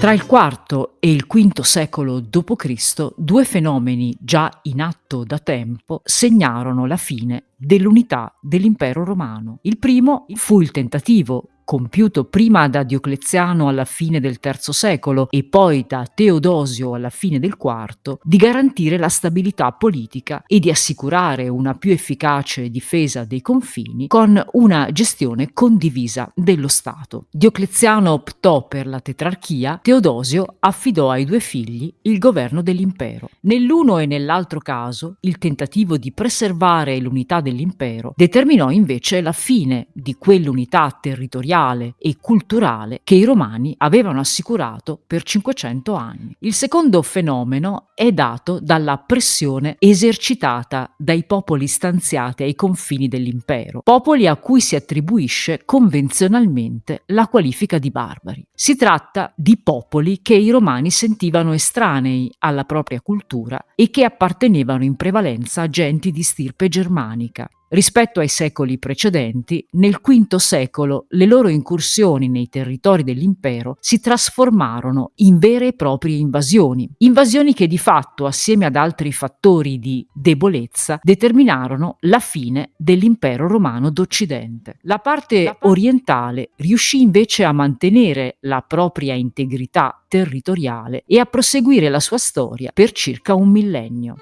Tra il IV e il V secolo d.C., due fenomeni già in atto da tempo segnarono la fine dell'unità dell'impero romano. Il primo fu il tentativo compiuto prima da Diocleziano alla fine del III secolo e poi da Teodosio alla fine del IV, di garantire la stabilità politica e di assicurare una più efficace difesa dei confini con una gestione condivisa dello Stato. Diocleziano optò per la tetrarchia, Teodosio affidò ai due figli il governo dell'impero. Nell'uno e nell'altro caso, il tentativo di preservare l'unità dell'impero determinò invece la fine di quell'unità territoriale sociale e culturale che i romani avevano assicurato per 500 anni. Il secondo fenomeno è dato dalla pressione esercitata dai popoli stanziati ai confini dell'impero, popoli a cui si attribuisce convenzionalmente la qualifica di barbari. Si tratta di popoli che i romani sentivano estranei alla propria cultura e che appartenevano in prevalenza a genti di stirpe germanica, Rispetto ai secoli precedenti, nel V secolo le loro incursioni nei territori dell'impero si trasformarono in vere e proprie invasioni, invasioni che di fatto, assieme ad altri fattori di debolezza, determinarono la fine dell'impero romano d'Occidente. La parte orientale riuscì invece a mantenere la propria integrità territoriale e a proseguire la sua storia per circa un millennio.